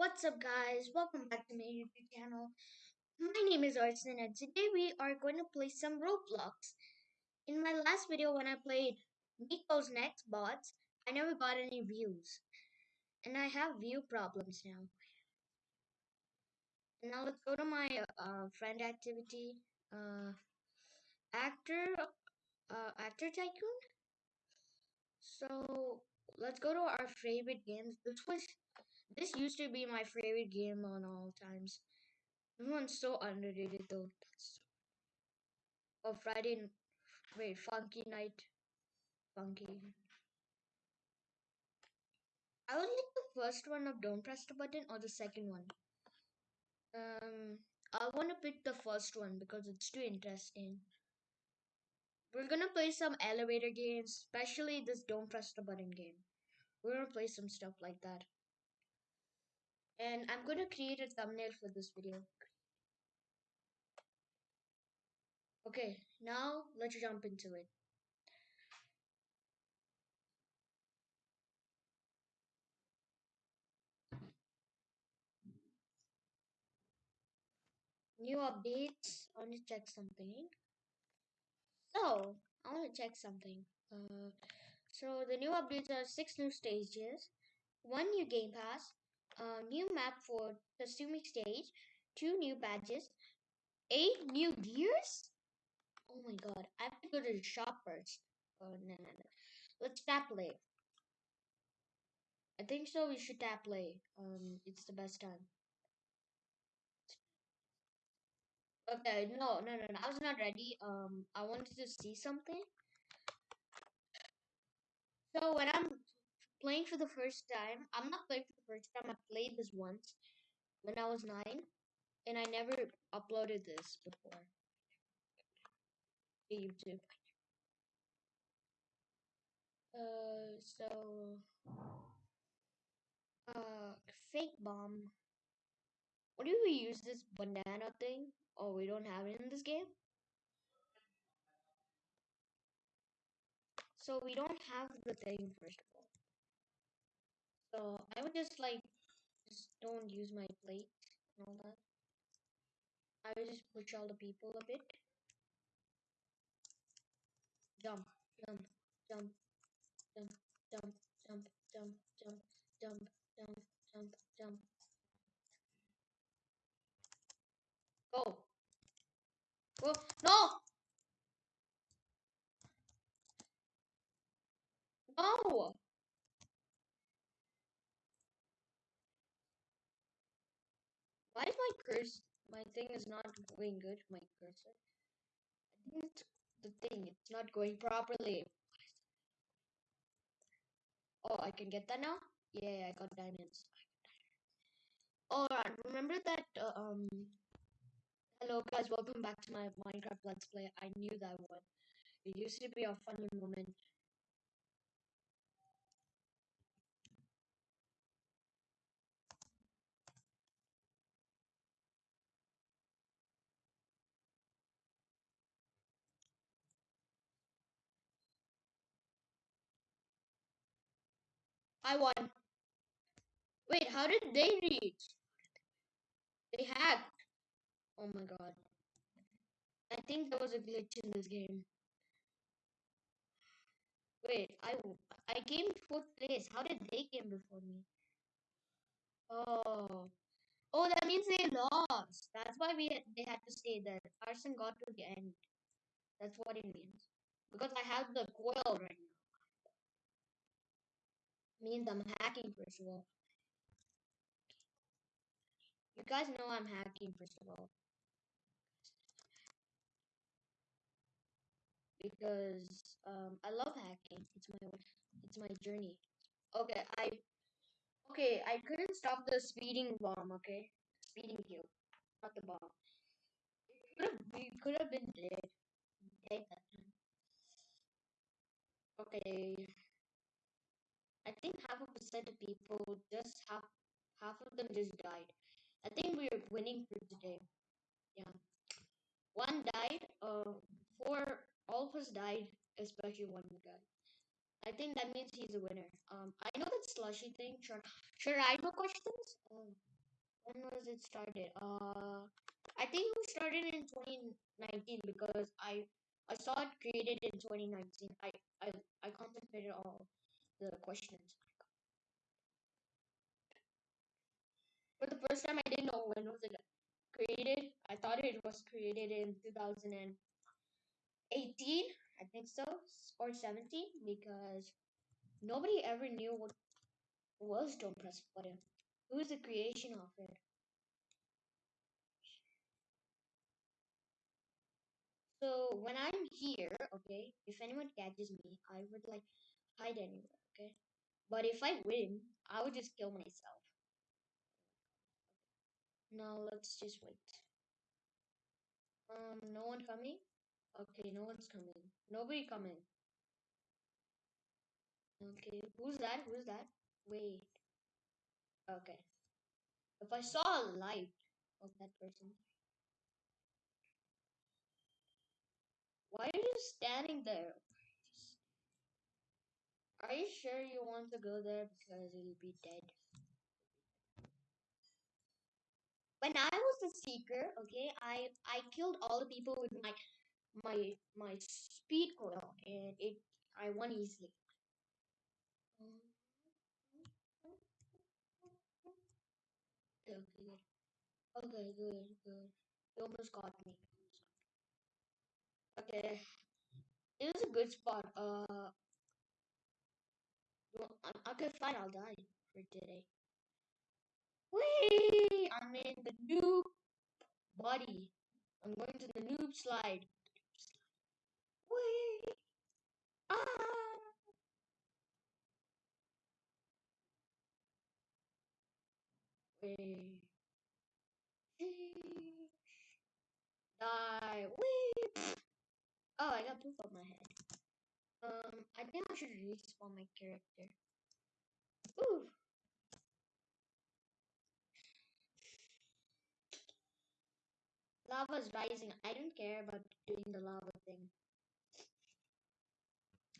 What's up, guys? Welcome back to my YouTube channel. My name is Arson, and today we are going to play some Roblox. In my last video, when I played Nico's Next Bots, I never got any views, and I have view problems now. Now let's go to my uh, friend activity. Uh, actor, uh, actor tycoon. So let's go to our favorite games. This was this used to be my favorite game on all times. This one's so underrated though. That's oh Friday wait, Funky Night. Funky. I would like the first one of Don't Press the Button or the second one. Um I wanna pick the first one because it's too interesting. We're gonna play some elevator games, especially this Don't Press the Button game. We're gonna play some stuff like that and I'm going to create a thumbnail for this video. Okay, now let's jump into it. New updates. I want to check something. So, I want to check something. Uh, so the new updates are six new stages, one new game pass, a new map for Kasumi stage, two new badges, eight new gears. Oh my god, I have to go to the shop first. Oh no no no. Let's tap play. I think so we should tap play. Um it's the best time. Okay, no, no, no, no. I was not ready. Um, I wanted to see something. So when I'm playing for the first time. I'm not playing for the first time. I played this once when I was nine, and I never uploaded this before YouTube. Uh, so, uh, fake bomb. What do we use this banana thing? Oh, we don't have it in this game. So we don't have the thing first of all. So I would just like just don't use my plate and all that. I would just push all the people a bit. Jump, jump, jump, jump, jump, jump, jump, jump, jump, jump, jump, jump. Go. Go. No! No! Why is my cursor, my thing is not going good, my cursor? I think it's the thing, it's not going properly. Oh, I can get that now? Yeah, I got diamonds. Alright, remember that, uh, um, hello guys, welcome back to my Minecraft Let's Play. I knew that one. It used to be a funny moment. I won. Wait, how did they reach? They hacked. Oh my god. I think there was a glitch in this game. Wait, I I came fourth place. How did they came before me? Oh, oh, that means they lost. That's why we they had to stay there. Arson got to the end. That's what it means. Because I have the coil right now. Means I'm hacking first of all. You guys know I'm hacking first of all. because um, I love hacking. It's my it's my journey. Okay, I okay I couldn't stop the speeding bomb. Okay, speeding kill, not the bomb. It could have we could have been dead. Okay, I think half a percent of people just half half of them just died. I think we're winning for today. Yeah, one died. Uh, four all of us died, especially one guy. I think that means he's a winner. Um, I know that slushy thing. Should should I know questions? Oh, when was it started? Uh, I think it started in 2019 because I I saw it created in 2019. I I I contemplated all the questions. For the first time, I didn't know when was it created. I thought it was created in 2018. I think so, or 17, because nobody ever knew what was Don't Press Button. Is the creation of it? So when I'm here, okay, if anyone catches me, I would like hide anywhere, okay? But if I win, I would just kill myself. Now let's just wait. Um, no one coming? Okay, no one's coming. Nobody coming. Okay, who's that? Who's that? Wait. Okay. If I saw a light of that person. Why are you standing there? Are you sure you want to go there because you'll be dead? When I was the seeker, okay, I I killed all the people with my my my speed coil and it I won easily. Okay, good. Okay, good, good. You almost got me. Okay, it was a good spot. Uh, well, okay, fine. I'll die for today. Whee! I'm in the noob body. I'm going to the noob slide. Whee! Ah! Whee! Die! Whee! Oh, I got poof on my head. I think I should respawn my character. Ooh! Lava's rising. I don't care about doing the lava thing.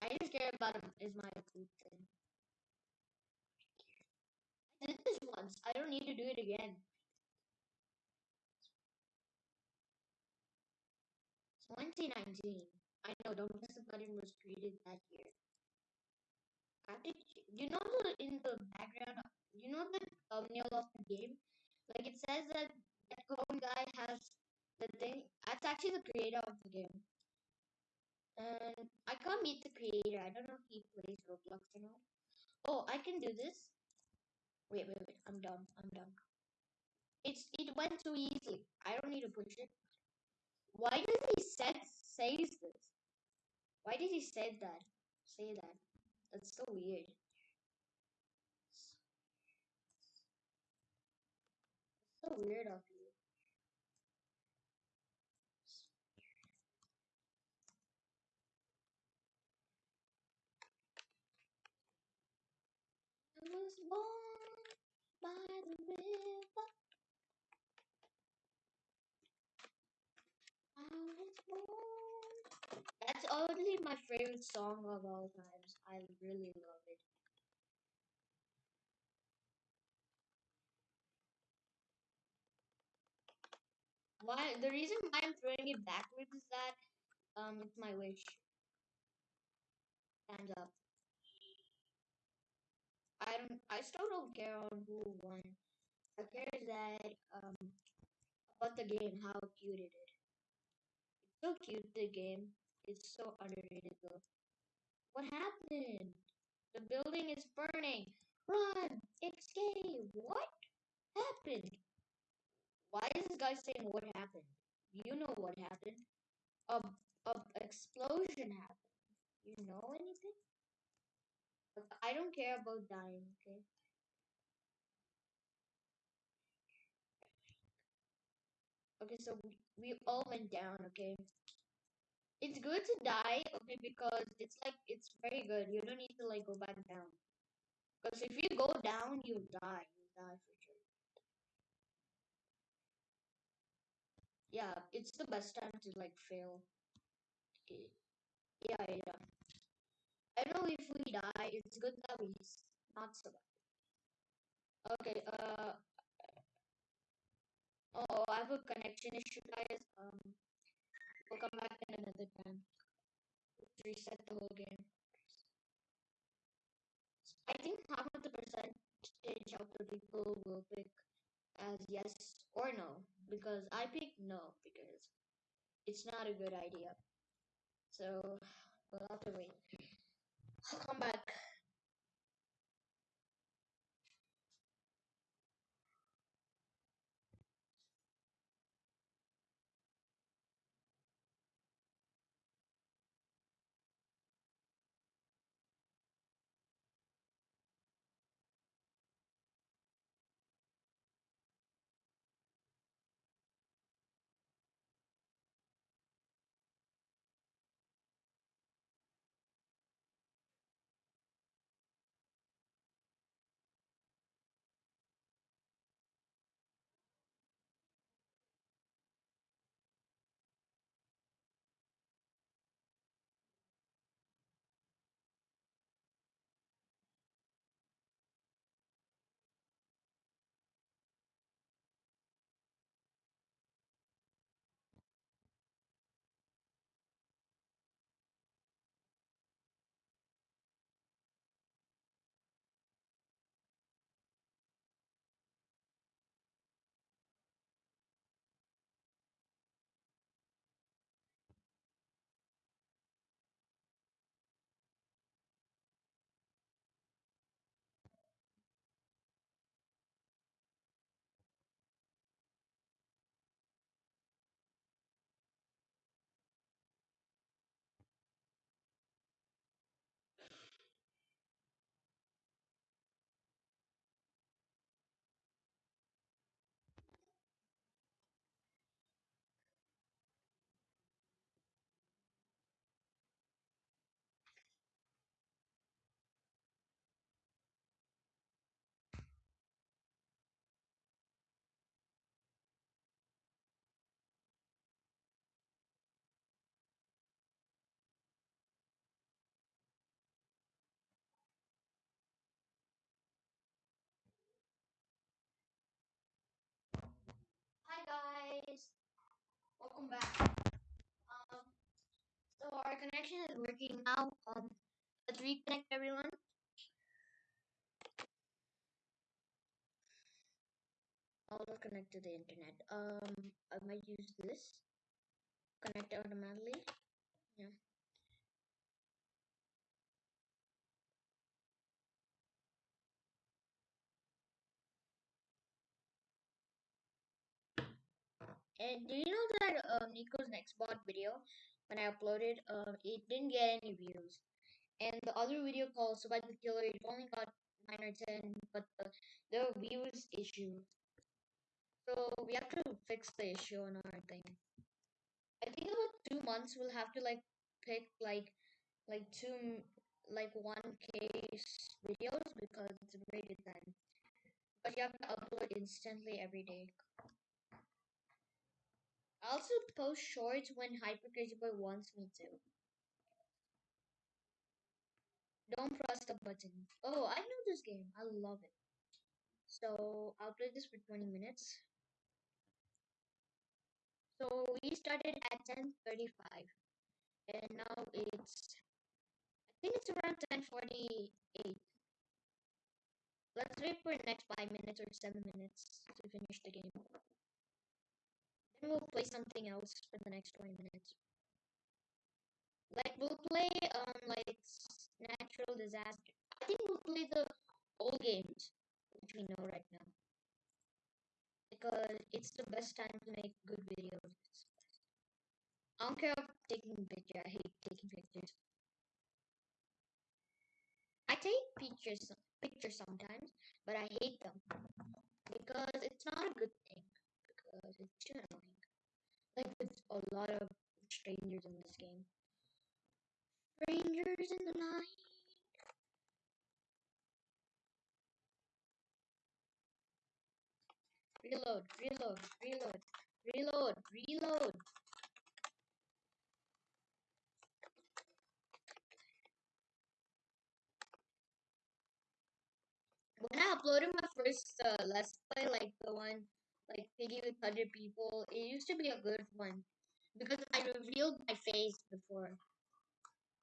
I just care about is my food thing. I did this once. I don't need to do it again. 2019. I know Don't Press the Button was created that year. Uh, After, you know the, in the background, you know the thumbnail of the game? Like it says that that cone guy has the thing. That's actually the creator of the game. And I can't meet the creator. I don't know if he plays Roblox or not. Oh, I can do this. Wait, wait, wait. I'm done. I'm done. It's it went too easily. I don't need to push it. Why does he said says this? Why did he say that? Say that? That's so weird. So weird of you. I was born by the river. I was born. Only my favorite song of all times. I really love it. Why? The reason why I'm throwing it backwards is that um, it's my wish. Hands up. I don't. I still don't care on who won. I care that um about the game, how cute it is. It's so cute. The game. It's so underrated. What happened? The building is burning. Run! Escape! What happened? Why is this guy saying what happened? You know what happened. A, a explosion happened. You know anything? I don't care about dying, okay? Okay, so we, we all went down, okay? It's good to die, okay, because it's like, it's very good. You don't need to, like, go back down. Because if you go down, you die. You die for sure. Yeah, it's the best time to, like, fail. Yeah, yeah. I know if we die, it's good that we not survive. Okay, uh, oh, I have a connection issue, guys. Um, we'll come back in another time. Let's reset the whole game. I think half of the percentage of the people will pick as yes or no because I picked no because it's not a good idea. So we'll have to wait. I'll come back. Welcome back. Um, so our connection is working now. Um, let's reconnect everyone. I'll connect to the internet. Um, I might use this. Connect automatically. Yeah. And do you know that um, Nico's next bot video, when I uploaded, um, it didn't get any views. And the other video called Survive the Killer, it only got 9 or 10, but the, the views issue. So we have to fix the issue on our thing. I think about two months we'll have to like pick like like two like one case videos because it's very good. But you have to upload instantly every day. I also post shorts when Hyper Crazy Boy wants me to. Don't press the button. Oh, I know this game. I love it. So I'll play this for 20 minutes. So we started at 10:35, and now it's I think it's around 10:48. Let's wait for next five minutes or seven minutes to finish the game. Then we'll play something else for the next 20 minutes. Like we'll play um like natural disaster. I think we'll play the old games which we know right now. Because it's the best time to make good videos. I don't care about taking pictures. I hate taking pictures. I take pictures pictures sometimes, but I hate them because it's not a good thing because it's annoying. Like with a lot of strangers in this game. Strangers in the night. Reload, reload, reload, reload, reload. when I uploaded my first uh, Let's Play, like the one like Piggy with 100 people, it used to be a good one because I revealed my face before.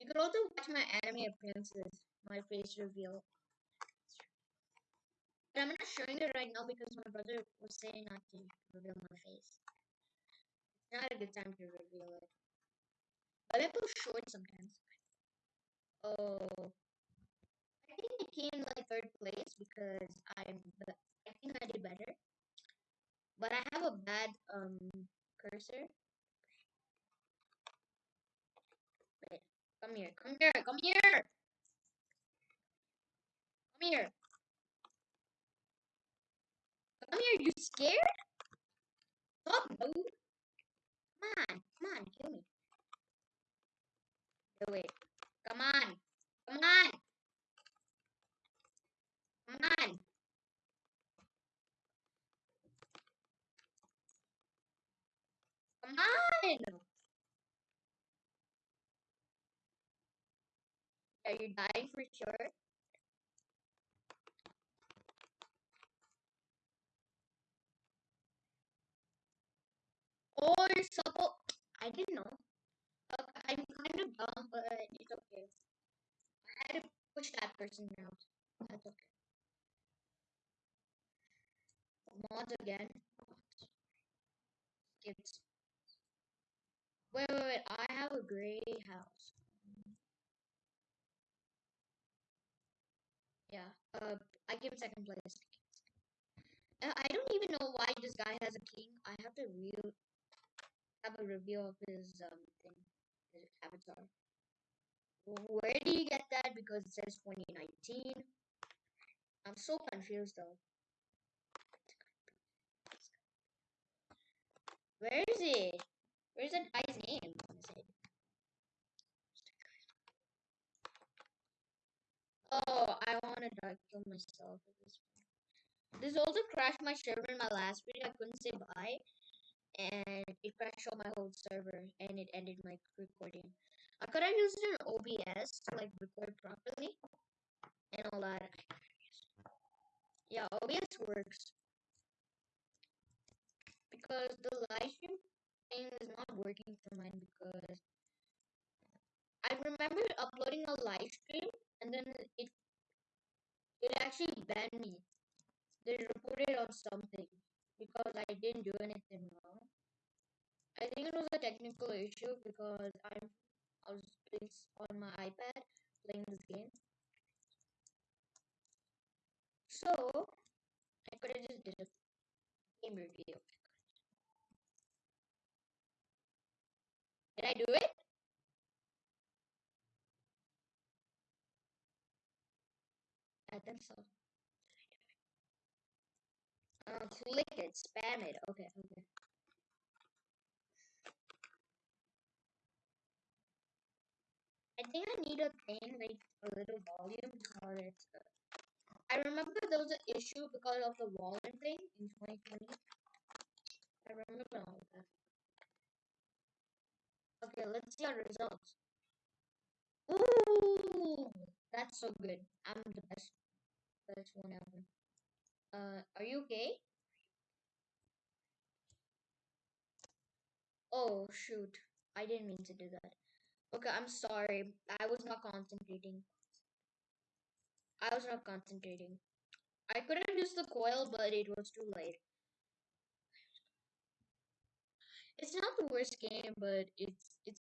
You could also watch my anime appearances, my face reveal. But I'm not showing it right now because my brother was saying not to reveal my face. It's not a good time to reveal it. But I post short sometimes. Oh. I think I came like third place because I'm I think I did better. But I have a bad um cursor. Wait, come here, come here, come here! Come here! Come here, you scared? Stop, dude! Come on, come on, kill me. Do it. Come on! Come on! Come on! On! Are you dying for sure? Or suppo- I didn't know. Uh, I'm kind of dumb, but it's okay. I had to push that person out. That's okay. Mods again. Skips. Wait, wait, wait. I have a gray house. Yeah. Uh, I give second place. Uh, I don't even know why this guy has a king. I have to real have a review of his um thing, his avatar. Where do you get that? Because it says 2019. I'm so confused though. Where is it? Where's that guy's name? Oh, I to dark kill myself at this point. This also crashed my server in my last video. I couldn't say bye. And it crashed all my whole server and it ended my recording. I could have used an OBS to like record properly and all that. Yeah, OBS works. Because the live stream is not working for mine because I remember uploading a live stream and then it it actually banned me. They reported on something because I didn't do anything wrong. I think it was a technical issue because I'm I was on my iPad playing this game. So I could have just did a game review. I do it? I think so. Uh, click it, spam it. Okay, okay. I think I need a thing like a little volume because it's. Uh, I remember there was an issue because of the volume thing in 2020. I remember all that. Okay, let's see our results. Ooh, that's so good. I'm the best, best one ever. Uh, are you okay? Oh shoot, I didn't mean to do that. Okay, I'm sorry. I was not concentrating. I was not concentrating. I could have used the coil, but it was too late. It's not the worst game, but it's it's